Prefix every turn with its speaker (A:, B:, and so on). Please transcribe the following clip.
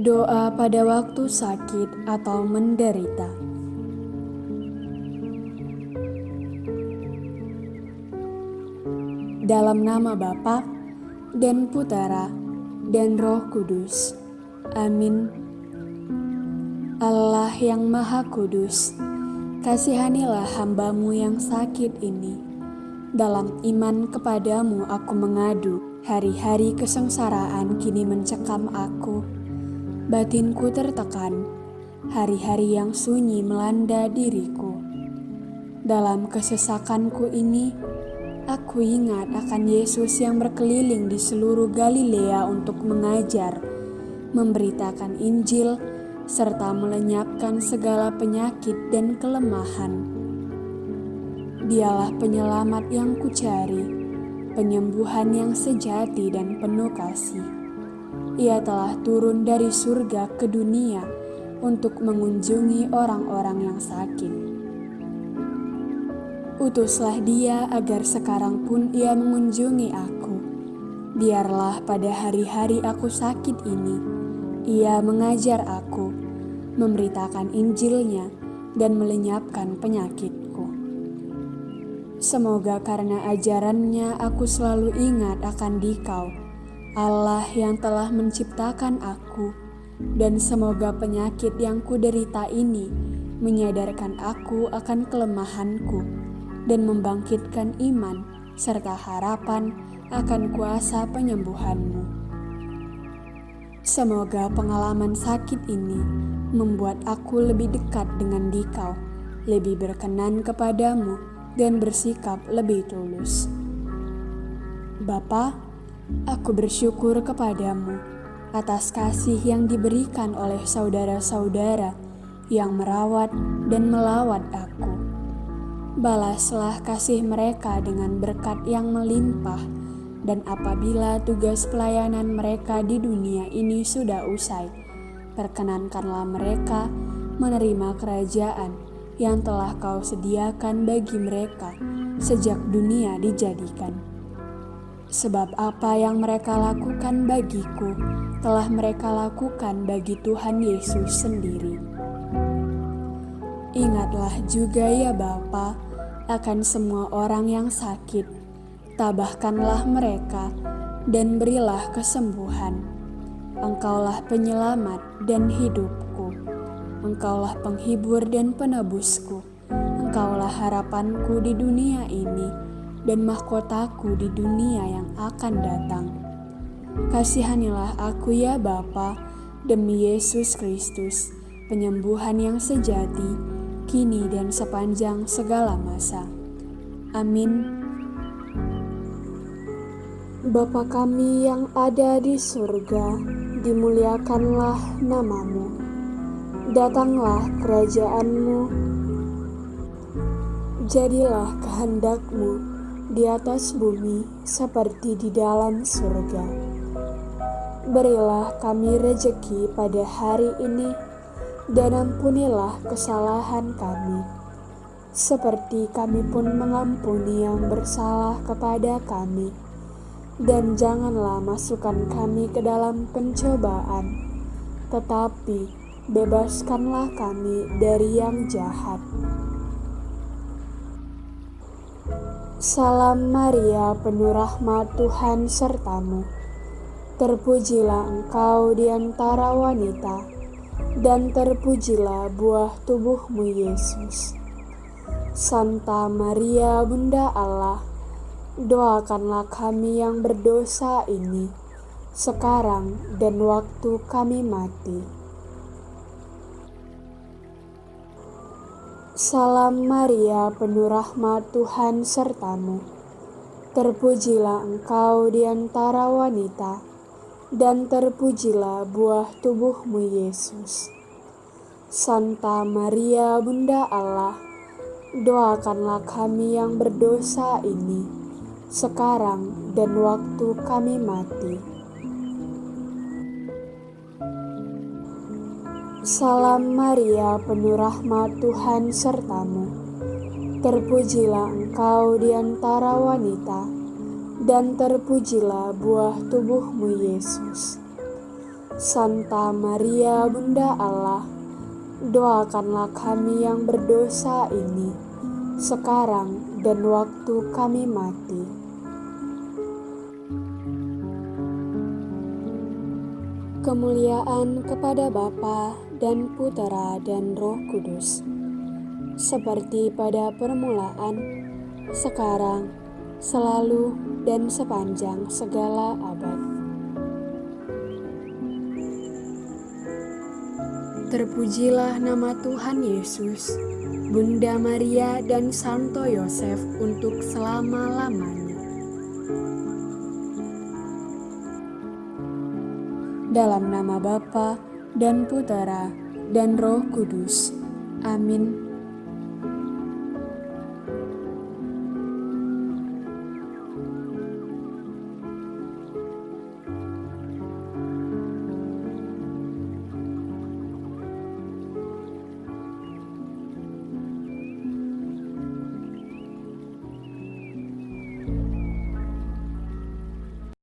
A: Doa pada waktu sakit atau menderita. Dalam nama Bapa dan Putera dan Roh Kudus. Amin. Allah yang Maha Kudus, kasihanilah hambamu yang sakit ini. Dalam iman kepadamu aku mengadu, hari-hari kesengsaraan kini mencekam aku. Batinku tertekan, hari-hari yang sunyi melanda diriku. Dalam kesesakanku ini, Aku ingat akan Yesus yang berkeliling di seluruh Galilea untuk mengajar, memberitakan Injil, serta melenyapkan segala penyakit dan kelemahan. Dialah penyelamat yang kucari, penyembuhan yang sejati dan penuh kasih. Ia telah turun dari surga ke dunia untuk mengunjungi orang-orang yang sakit Utuslah dia agar sekarang pun ia mengunjungi aku. Biarlah pada hari-hari aku sakit ini, ia mengajar aku, memberitakan Injilnya, dan melenyapkan penyakitku. Semoga karena ajarannya aku selalu ingat akan dikau, Allah yang telah menciptakan aku, dan semoga penyakit yang kuderita ini menyadarkan aku akan kelemahanku dan membangkitkan iman serta harapan akan kuasa penyembuhanmu. Semoga pengalaman sakit ini membuat aku lebih dekat dengan dikau, lebih berkenan kepadamu, dan bersikap lebih tulus. Bapa, aku bersyukur kepadamu atas kasih yang diberikan oleh saudara-saudara yang merawat dan melawat aku balaslah kasih mereka dengan berkat yang melimpah, dan apabila tugas pelayanan mereka di dunia ini sudah usai, perkenankanlah mereka menerima kerajaan yang telah kau sediakan bagi mereka sejak dunia dijadikan. Sebab apa yang mereka lakukan bagiku telah mereka lakukan bagi Tuhan Yesus sendiri. Ingatlah juga ya Bapa, akan semua orang yang sakit. Tabahkanlah mereka dan berilah kesembuhan. Engkaulah penyelamat dan hidupku. Engkaulah penghibur dan penebusku. Engkaulah harapanku di dunia ini dan mahkotaku di dunia yang akan datang. Kasihanilah aku ya Bapa, demi Yesus Kristus, penyembuhan yang sejati, kini dan sepanjang segala masa. Amin. Bapa kami yang ada di surga, dimuliakanlah namamu. Datanglah kerajaanmu, jadilah kehendakmu di atas bumi seperti di dalam surga. Berilah kami rejeki pada hari ini, dan ampunilah kesalahan kami, seperti kami pun mengampuni yang bersalah kepada kami. Dan janganlah masukkan kami ke dalam pencobaan, tetapi bebaskanlah kami dari yang jahat. Salam Maria, penuh rahmat Tuhan sertamu. Terpujilah engkau di antara wanita dan terpujilah buah tubuhmu Yesus. Santa Maria Bunda Allah, doakanlah kami yang berdosa ini, sekarang dan waktu kami mati. Salam Maria, penuh rahmat Tuhan sertamu. Terpujilah engkau di antara wanita, dan terpujilah buah tubuhmu Yesus. Santa Maria Bunda Allah, doakanlah kami yang berdosa ini, sekarang dan waktu kami mati. Salam Maria, penuh rahmat Tuhan sertamu. Terpujilah engkau di antara wanita, dan terpujilah buah tubuhmu Yesus. Santa Maria Bunda Allah, doakanlah kami yang berdosa ini, sekarang dan waktu kami mati. Kemuliaan kepada Bapa dan Putera dan Roh Kudus, seperti pada permulaan, sekarang, selalu, dan sepanjang segala abad. Terpujilah nama Tuhan Yesus, Bunda Maria dan Santo Yosef untuk selama-lamanya. Dalam nama Bapa dan Putera dan Roh Kudus. Amin.